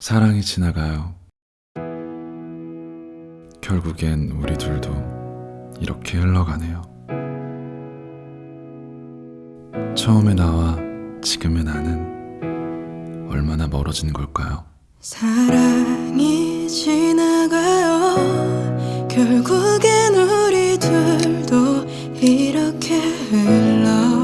사랑이 지나가요. 결국엔 우리 둘도 이렇게 흘러가네요. 처음의 나와 지금의 나는 얼마나 멀어진 걸까요? 사랑이 지나가요. 결국엔 우리 둘도 이렇게 흘러